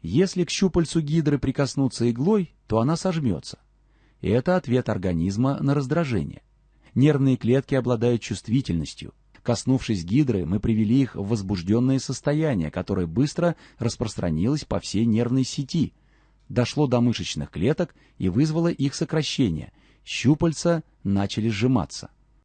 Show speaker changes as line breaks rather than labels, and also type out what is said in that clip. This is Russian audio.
Если к щупальцу гидры прикоснуться иглой, то она сожмется. И это ответ организма на раздражение. Нервные клетки обладают чувствительностью. Коснувшись гидры, мы привели их в возбужденное состояние, которое быстро распространилось по всей нервной сети, дошло до мышечных клеток и вызвало их сокращение. Щупальца начали сжиматься.